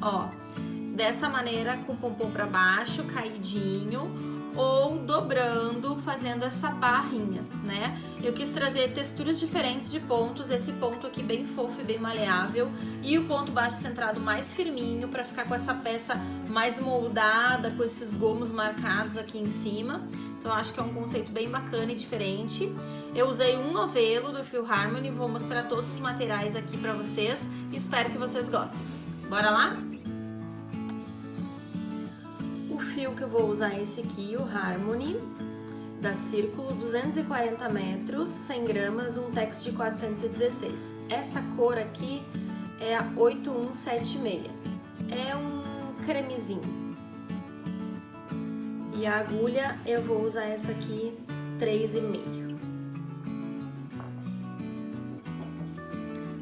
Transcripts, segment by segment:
ó. Dessa maneira, com o pompom pra baixo, caidinho, ou dobrando, fazendo essa barrinha, né? Eu quis trazer texturas diferentes de pontos, esse ponto aqui bem fofo e bem maleável, e o ponto baixo centrado mais firminho, pra ficar com essa peça mais moldada, com esses gomos marcados aqui em cima. Então acho que é um conceito bem bacana e diferente. Eu usei um novelo do Fio Harmony, vou mostrar todos os materiais aqui pra vocês, espero que vocês gostem. Bora lá? fio que eu vou usar é esse aqui, o Harmony, da Círculo, 240 metros, 100 gramas, um texto de 416. Essa cor aqui é a 8176, é um cremezinho. E a agulha eu vou usar essa aqui, 3,5.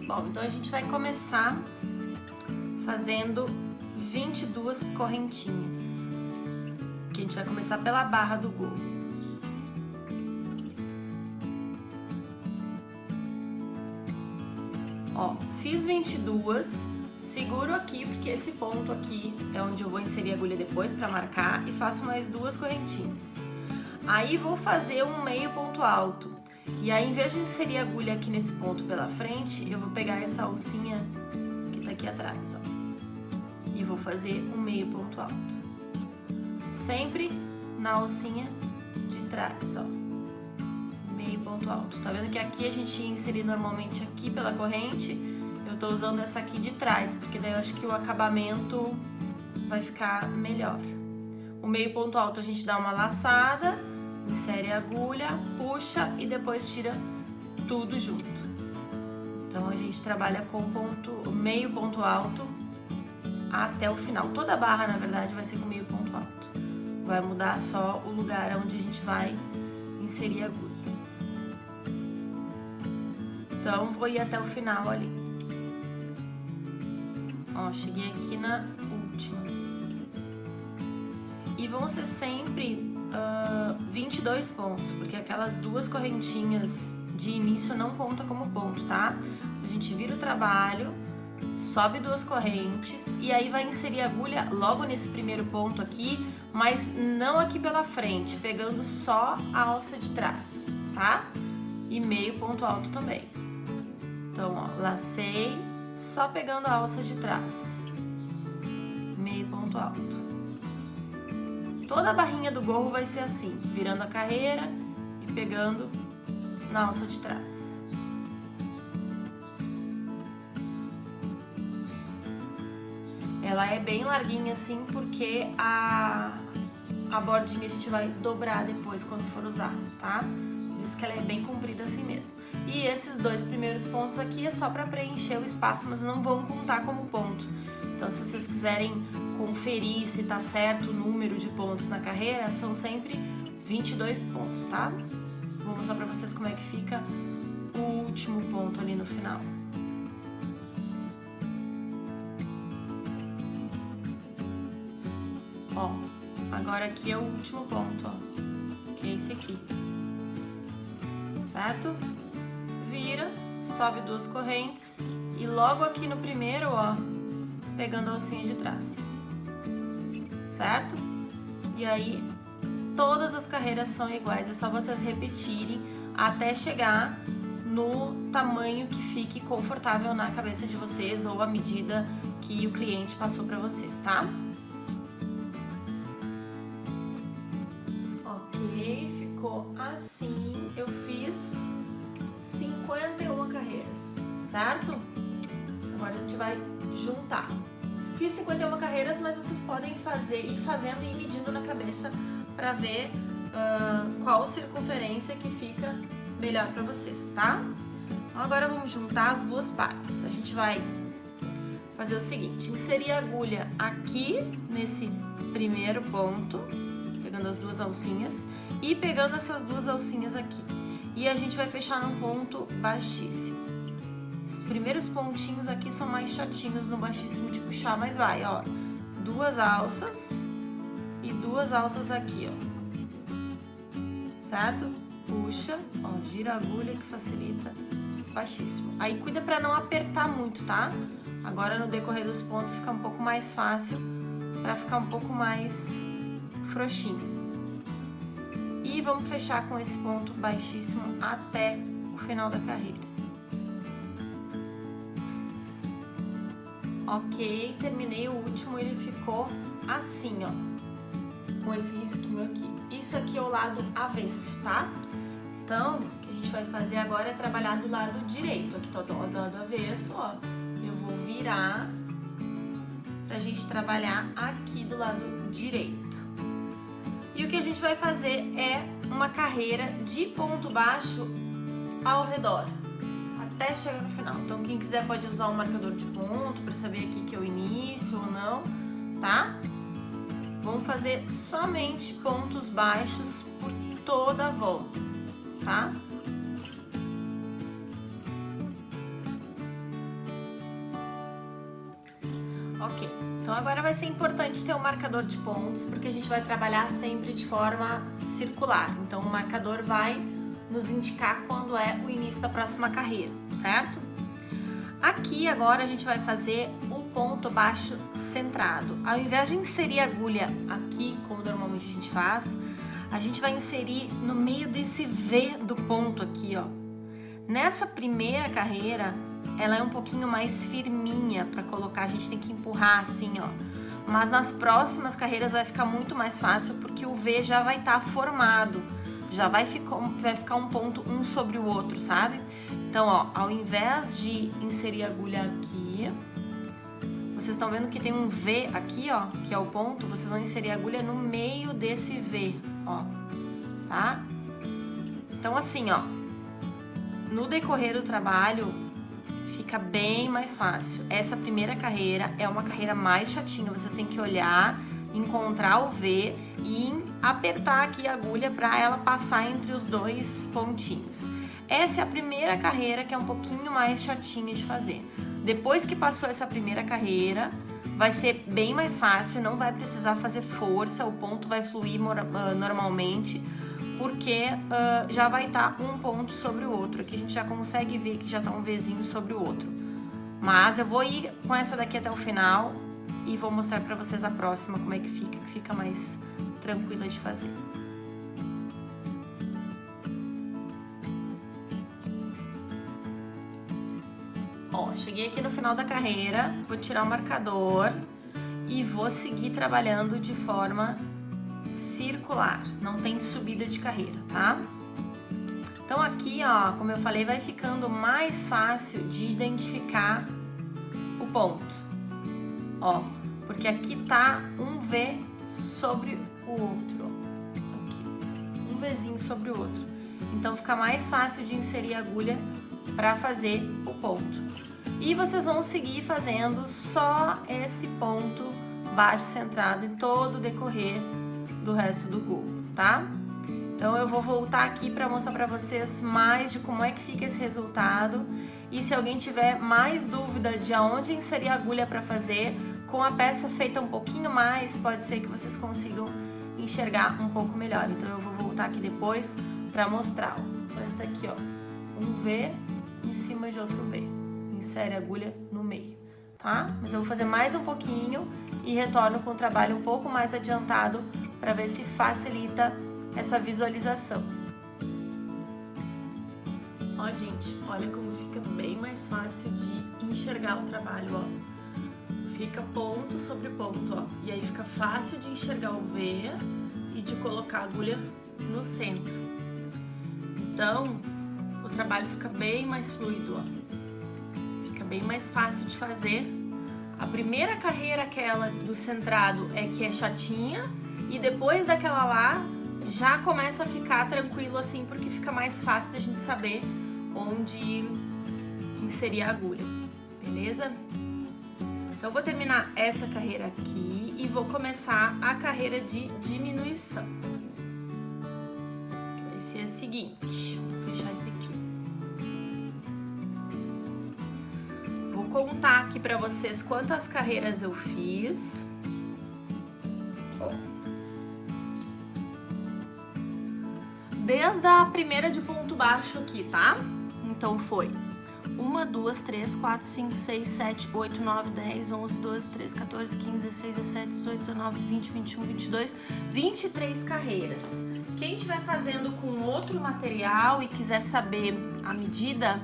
Bom, então a gente vai começar fazendo 22 correntinhas a gente vai começar pela barra do gorro. Ó, fiz 22, seguro aqui, porque esse ponto aqui é onde eu vou inserir a agulha depois pra marcar, e faço mais duas correntinhas. Aí vou fazer um meio ponto alto. E aí, em vez de inserir a agulha aqui nesse ponto pela frente, eu vou pegar essa alcinha que tá aqui atrás, ó. E vou fazer um meio ponto alto sempre na alcinha de trás, ó. Meio ponto alto. Tá vendo que aqui a gente ia inserir normalmente aqui pela corrente, eu tô usando essa aqui de trás, porque daí eu acho que o acabamento vai ficar melhor. O meio ponto alto a gente dá uma laçada, insere a agulha, puxa e depois tira tudo junto. Então a gente trabalha com ponto, meio ponto alto até o final. Toda a barra, na verdade, vai ser com meio ponto alto. Vai mudar só o lugar onde a gente vai inserir a agulha. Então, vou ir até o final ali. Ó, cheguei aqui na última. E vão ser sempre uh, 22 pontos, porque aquelas duas correntinhas de início não conta como ponto, tá? A gente vira o trabalho, sobe duas correntes e aí vai inserir a agulha logo nesse primeiro ponto aqui, mas não aqui pela frente, pegando só a alça de trás, tá? E meio ponto alto também. Então, ó, lacei, só pegando a alça de trás. Meio ponto alto. Toda a barrinha do gorro vai ser assim, virando a carreira e pegando na alça de trás. Ela é bem larguinha assim porque a, a bordinha a gente vai dobrar depois quando for usar, tá? Por isso que ela é bem comprida assim mesmo. E esses dois primeiros pontos aqui é só pra preencher o espaço, mas não vão contar como ponto. Então se vocês quiserem conferir se tá certo o número de pontos na carreira, são sempre 22 pontos, tá? Vou mostrar pra vocês como é que fica o último ponto ali no final. Ó, agora aqui é o último ponto, ó, que é esse aqui. Certo? Vira, sobe duas correntes e logo aqui no primeiro, ó, pegando a alcinha de trás. Certo? E aí, todas as carreiras são iguais, é só vocês repetirem até chegar no tamanho que fique confortável na cabeça de vocês ou a medida que o cliente passou para vocês, tá? Vai juntar. Fiz 51 carreiras, mas vocês podem fazer, ir fazendo e ir medindo na cabeça para ver uh, qual circunferência que fica melhor para vocês, tá? Então agora vamos juntar as duas partes. A gente vai fazer o seguinte, inserir a agulha aqui nesse primeiro ponto, pegando as duas alcinhas, e pegando essas duas alcinhas aqui. E a gente vai fechar num ponto baixíssimo. Os primeiros pontinhos aqui são mais chatinhos no baixíssimo de puxar, mas vai, ó. Duas alças e duas alças aqui, ó. Certo? Puxa, ó, gira a agulha que facilita. baixíssimo. Aí cuida pra não apertar muito, tá? Agora no decorrer dos pontos fica um pouco mais fácil pra ficar um pouco mais frouxinho. E vamos fechar com esse ponto baixíssimo até o final da carreira. Ok, terminei o último, ele ficou assim, ó, com esse risquinho aqui. Isso aqui é o lado avesso, tá? Então, o que a gente vai fazer agora é trabalhar do lado direito. Aqui tá do lado avesso, ó. Eu vou virar pra gente trabalhar aqui do lado direito. E o que a gente vai fazer é uma carreira de ponto baixo ao redor, até chegar no final. Então, quem quiser pode usar um marcador de ponto para saber aqui que é o início ou não, tá? Vamos fazer somente pontos baixos por toda a volta, tá? Ok, então agora vai ser importante ter um marcador de pontos, porque a gente vai trabalhar sempre de forma circular. Então o marcador vai nos indicar quando é o início da próxima carreira, certo? Aqui agora a gente vai fazer o ponto baixo centrado. Ao invés de inserir a agulha aqui, como normalmente a gente faz, a gente vai inserir no meio desse V do ponto aqui, ó. Nessa primeira carreira, ela é um pouquinho mais firminha para colocar, a gente tem que empurrar assim, ó. Mas nas próximas carreiras vai ficar muito mais fácil porque o V já vai estar tá formado, já vai ficar, vai ficar um ponto um sobre o outro, sabe? Então, ó, ao invés de inserir a agulha aqui, vocês estão vendo que tem um V aqui, ó, que é o ponto, vocês vão inserir a agulha no meio desse V, ó, tá? Então, assim, ó, no decorrer do trabalho, fica bem mais fácil. Essa primeira carreira é uma carreira mais chatinha, vocês têm que olhar, encontrar o V e apertar aqui a agulha para ela passar entre os dois pontinhos. Essa é a primeira carreira que é um pouquinho mais chatinha de fazer. Depois que passou essa primeira carreira, vai ser bem mais fácil, não vai precisar fazer força, o ponto vai fluir ah, normalmente, porque uh, já vai estar tá um ponto sobre o outro. Aqui a gente já consegue ver que já está um vizinho sobre o outro. Mas eu vou ir com essa daqui até o final e vou mostrar para vocês a próxima como é que fica, que fica mais tranquila de fazer. Ó, cheguei aqui no final da carreira, vou tirar o marcador e vou seguir trabalhando de forma circular, não tem subida de carreira, tá? Então aqui, ó, como eu falei, vai ficando mais fácil de identificar o ponto. Ó, porque aqui tá um V sobre o outro. Aqui, um Vzinho sobre o outro. Então fica mais fácil de inserir a agulha para fazer o ponto. E vocês vão seguir fazendo só esse ponto baixo centrado em todo o decorrer do resto do gorro, tá? Então eu vou voltar aqui para mostrar para vocês mais de como é que fica esse resultado e se alguém tiver mais dúvida de aonde inserir a agulha para fazer, com a peça feita um pouquinho mais, pode ser que vocês consigam enxergar um pouco melhor. Então eu vou voltar aqui depois para mostrar. Ó. Essa aqui, ó, um V em cima de outro V. Insere a agulha no meio, tá? Mas eu vou fazer mais um pouquinho e retorno com o trabalho um pouco mais adiantado para ver se facilita essa visualização. Ó, gente, olha como fica bem mais fácil de enxergar o trabalho, ó. Fica ponto sobre ponto, ó. E aí fica fácil de enxergar o V e de colocar a agulha no centro. Então, o trabalho fica bem mais fluido, ó. Fica bem mais fácil de fazer. A primeira carreira, aquela do centrado, é que é chatinha, e depois daquela lá, já começa a ficar tranquilo assim, porque fica mais fácil da gente saber onde inserir a agulha, beleza? Então, eu vou terminar essa carreira aqui e vou começar a carreira de diminuição. Vai ser a seguinte, vou fechar esse aqui. Vou contar aqui pra vocês quantas carreiras eu fiz. desde a primeira de ponto baixo aqui, tá? Então foi 1, 2, 3, 4, 5, 6, 7, 8, 9, 10, 11, 12, 13, 14, 15, 16, 17, 18, 19, 20, 21, 22, 23 carreiras. Quem estiver fazendo com outro material e quiser saber a medida,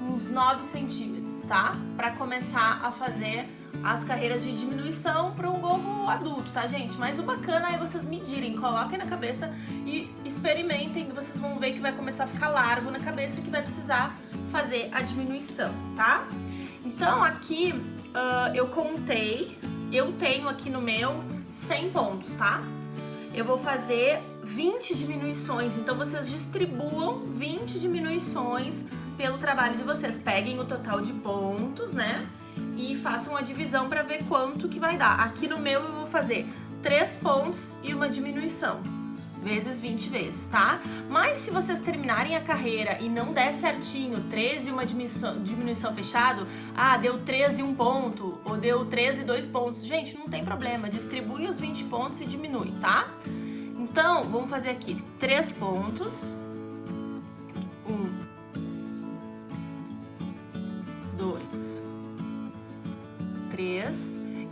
uns 9 centímetros, tá? Para começar a fazer as carreiras de diminuição para um gorro adulto, tá, gente? Mas o bacana é vocês medirem, coloquem na cabeça e experimentem, vocês vão ver que vai começar a ficar largo na cabeça que vai precisar fazer a diminuição, tá? Então, aqui uh, eu contei, eu tenho aqui no meu 100 pontos, tá? Eu vou fazer 20 diminuições, então vocês distribuam 20 diminuições pelo trabalho de vocês. Peguem o total de pontos, né? E façam a divisão para ver quanto que vai dar. Aqui no meu eu vou fazer 3 pontos e uma diminuição. Vezes 20 vezes, tá? Mas se vocês terminarem a carreira e não der certinho 13 e uma diminuição, diminuição fechado, ah, deu 13 e um ponto, ou deu 13 e dois pontos. Gente, não tem problema, distribui os 20 pontos e diminui, tá? Então, vamos fazer aqui 3 pontos,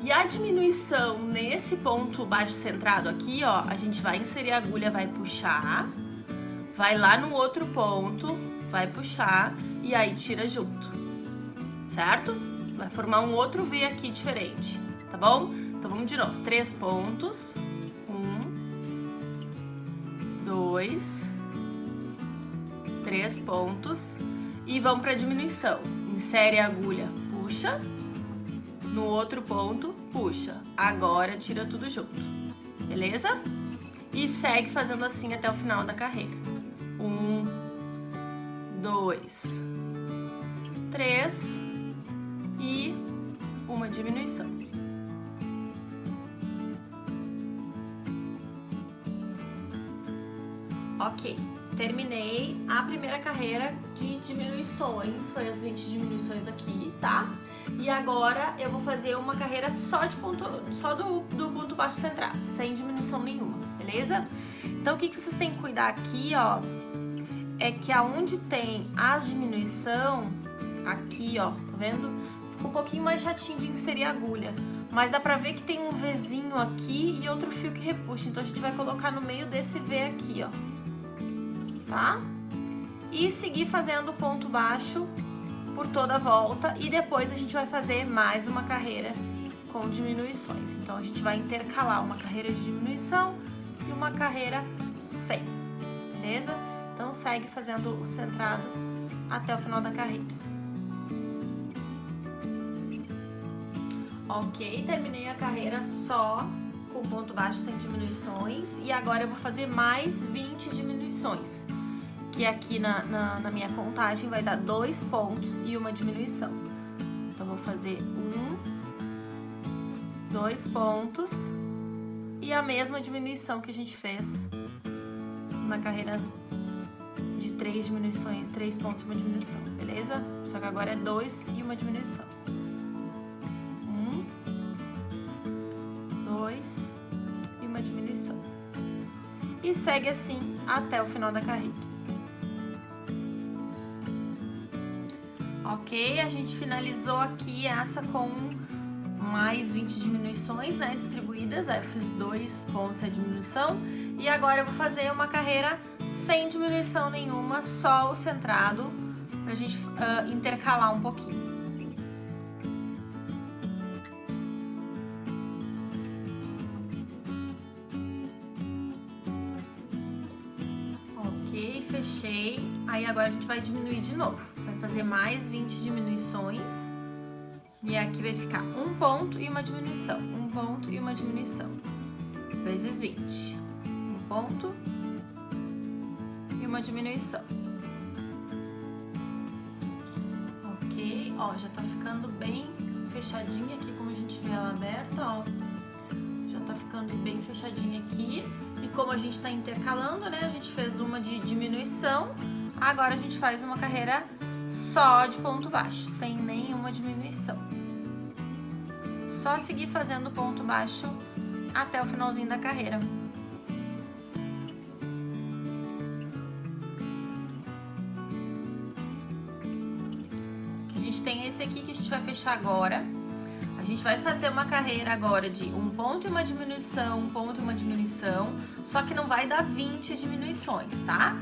E a diminuição nesse ponto baixo centrado aqui, ó, a gente vai inserir a agulha, vai puxar, vai lá no outro ponto, vai puxar e aí tira junto, certo? Vai formar um outro V aqui diferente, tá bom? Então vamos de novo, três pontos, um, dois, três pontos e vamos para diminuição. Insere a agulha, puxa, no outro ponto, puxa. Agora tira tudo junto, beleza? E segue fazendo assim até o final da carreira. Um, dois, três e uma diminuição. Ok, terminei a primeira carreira de diminuições, foi as 20 diminuições aqui, tá? E agora eu vou fazer uma carreira só, de ponto, só do, do ponto baixo centrado, sem diminuição nenhuma, beleza? Então o que, que vocês têm que cuidar aqui, ó, é que aonde tem a diminuição, aqui, ó, tá vendo? Fica um pouquinho mais chatinho de inserir a agulha. Mas dá pra ver que tem um Vzinho aqui e outro fio que repuxa. Então a gente vai colocar no meio desse V aqui, ó. Tá? E seguir fazendo ponto baixo por toda a volta e depois a gente vai fazer mais uma carreira com diminuições. Então a gente vai intercalar uma carreira de diminuição e uma carreira sem, beleza? Então segue fazendo o centrado até o final da carreira. Ok, terminei a carreira só com ponto baixo sem diminuições e agora eu vou fazer mais 20 diminuições que aqui na, na, na, minha contagem vai dar dois pontos e uma diminuição. Então, vou fazer um, dois pontos e a mesma diminuição que a gente fez na carreira de três diminuições, três pontos e uma diminuição, beleza? Só que agora é dois e uma diminuição. Um, dois e uma diminuição. E segue assim até o final da carreira. Ok? A gente finalizou aqui essa com mais 20 diminuições, né, distribuídas. Aí eu fiz dois pontos a diminuição. E agora eu vou fazer uma carreira sem diminuição nenhuma, só o centrado, pra gente uh, intercalar um pouquinho. Ok, fechei. Aí agora a gente vai diminuir de novo fazer mais 20 diminuições. E aqui vai ficar um ponto e uma diminuição. Um ponto e uma diminuição. Vezes 20. Um ponto e uma diminuição. Ok, ó, já tá ficando bem fechadinha aqui, como a gente vê ela aberta, ó. Já tá ficando bem fechadinha aqui. E como a gente tá intercalando, né, a gente fez uma de diminuição, agora a gente faz uma carreira só de ponto baixo, sem nenhuma diminuição. Só seguir fazendo ponto baixo até o finalzinho da carreira. esse aqui que a gente vai fechar agora. A gente vai fazer uma carreira agora de um ponto e uma diminuição, um ponto e uma diminuição, só que não vai dar 20 diminuições, tá?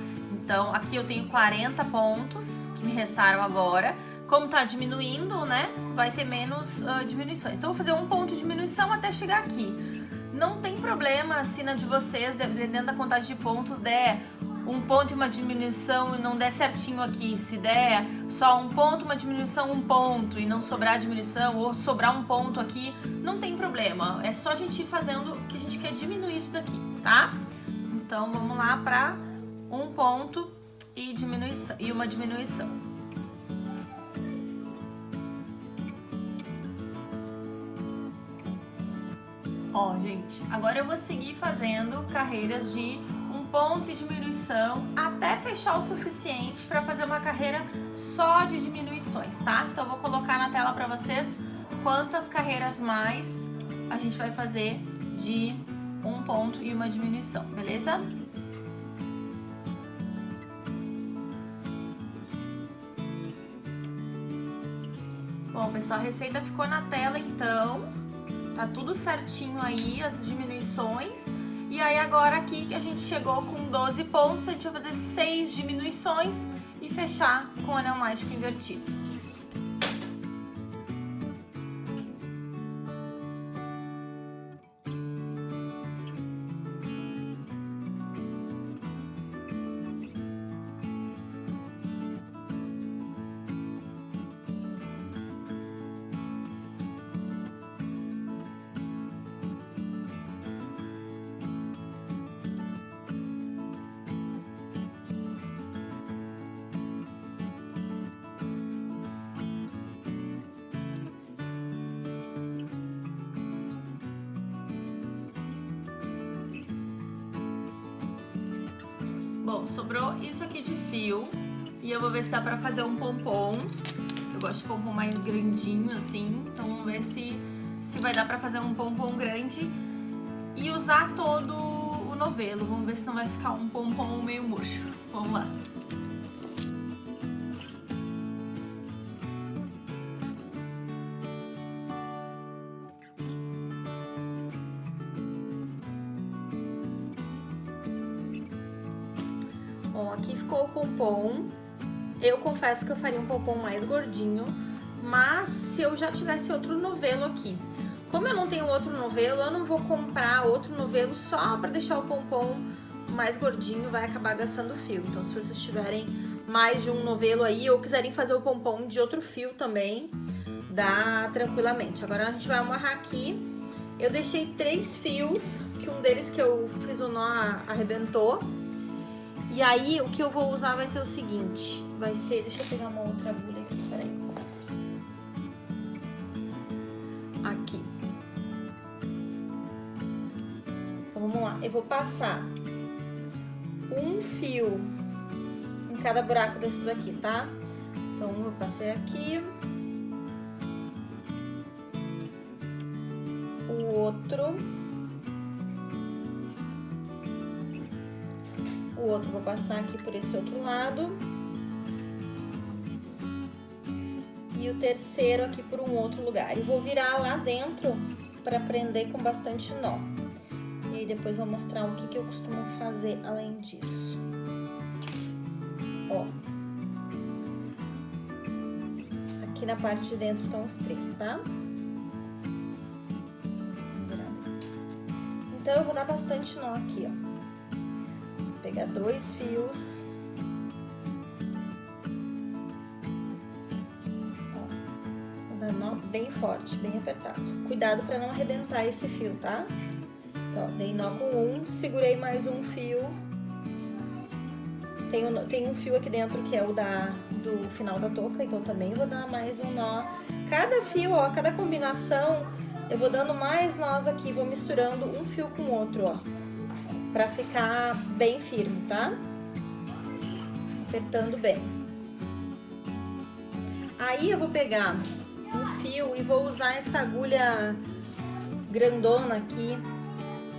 Então, aqui eu tenho 40 pontos que me restaram agora. Como tá diminuindo, né, vai ter menos uh, diminuições. Então, eu vou fazer um ponto de diminuição até chegar aqui. Não tem problema se na de vocês, dependendo da contagem de pontos, der um ponto e uma diminuição e não der certinho aqui, se der só um ponto, uma diminuição, um ponto e não sobrar diminuição ou sobrar um ponto aqui, não tem problema. É só a gente ir fazendo que a gente quer diminuir isso daqui, tá? Então vamos lá para um ponto e, diminuição, e uma diminuição. Ó, gente, agora eu vou seguir fazendo carreiras de ponto e diminuição até fechar o suficiente para fazer uma carreira só de diminuições, tá? Então eu vou colocar na tela para vocês quantas carreiras mais a gente vai fazer de um ponto e uma diminuição, beleza? Bom, pessoal, a receita ficou na tela então, tá tudo certinho aí, as diminuições. E aí agora aqui que a gente chegou com 12 pontos, a gente vai fazer 6 diminuições e fechar com o anel mágico invertido. Bom, sobrou isso aqui de fio e eu vou ver se dá pra fazer um pompom. Eu gosto de pompom mais grandinho assim, então vamos ver se, se vai dar pra fazer um pompom grande e usar todo o novelo. Vamos ver se não vai ficar um pompom meio murcho. Vamos lá. Bom, aqui ficou o pompom. Eu confesso que eu faria um pompom mais gordinho, mas se eu já tivesse outro novelo aqui. Como eu não tenho outro novelo, eu não vou comprar outro novelo só para deixar o pompom mais gordinho, vai acabar gastando fio. Então, se vocês tiverem mais de um novelo aí ou quiserem fazer o pompom de outro fio também, dá tranquilamente. Agora a gente vai amarrar aqui. Eu deixei três fios, que um deles que eu fiz o nó arrebentou. E aí, o que eu vou usar vai ser o seguinte, vai ser... Deixa eu pegar uma outra agulha aqui, peraí. Aqui. Então, vamos lá. Eu vou passar um fio em cada buraco desses aqui, tá? Então, eu passei aqui. O outro... o outro vou passar aqui por esse outro lado. E o terceiro aqui por um outro lugar. E vou virar lá dentro para prender com bastante nó. E aí depois vou mostrar o que, que eu costumo fazer além disso. Ó. Aqui na parte de dentro estão os três, tá? Então, eu vou dar bastante nó aqui, ó pegar dois fios. Ó, vou dar nó bem forte, bem apertado. Cuidado para não arrebentar esse fio, tá? Então, ó, dei nó com um, segurei mais um fio. Tem um, tem um fio aqui dentro que é o da, do final da touca, então também vou dar mais um nó. Cada fio, ó, cada combinação, eu vou dando mais nós aqui, vou misturando um fio com o outro, ó pra ficar bem firme, tá? Apertando bem. Aí eu vou pegar um fio e vou usar essa agulha grandona aqui.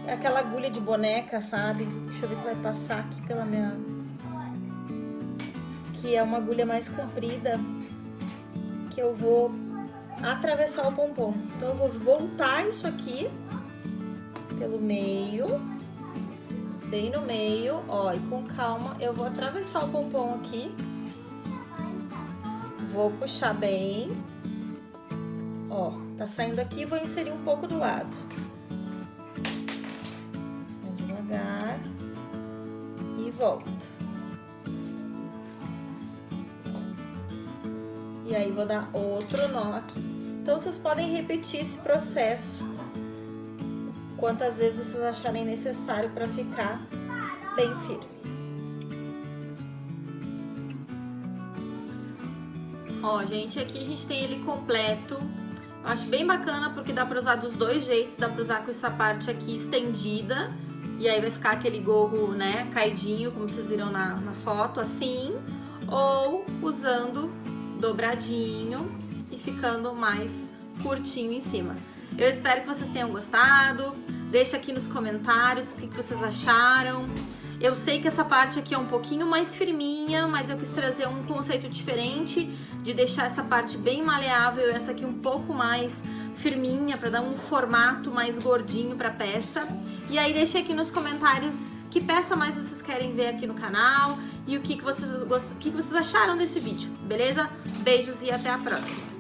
É aquela agulha de boneca, sabe? Deixa eu ver se vai passar aqui pela minha... Que é uma agulha mais comprida. que eu vou atravessar o pompom. Então, eu vou voltar isso aqui pelo meio, bem no meio, ó, e com calma eu vou atravessar o pompom aqui. Vou puxar bem. Ó, tá saindo aqui, vou inserir um pouco do lado. Vou devagar. E volto. E aí, vou dar outro nó aqui. Então, vocês podem repetir esse processo quantas vezes vocês acharem necessário para ficar bem firme. Ó, gente, aqui a gente tem ele completo. Eu acho bem bacana porque dá pra usar dos dois jeitos. Dá pra usar com essa parte aqui estendida. E aí vai ficar aquele gorro, né, caidinho, como vocês viram na, na foto, assim. Ou usando dobradinho e ficando mais curtinho em cima. Eu espero que vocês tenham gostado. Deixa aqui nos comentários o que vocês acharam. Eu sei que essa parte aqui é um pouquinho mais firminha, mas eu quis trazer um conceito diferente de deixar essa parte bem maleável e essa aqui um pouco mais firminha para dar um formato mais gordinho para a peça. E aí deixa aqui nos comentários que peça mais vocês querem ver aqui no canal e o que, que, vocês, o que, que vocês acharam desse vídeo, beleza? Beijos e até a próxima!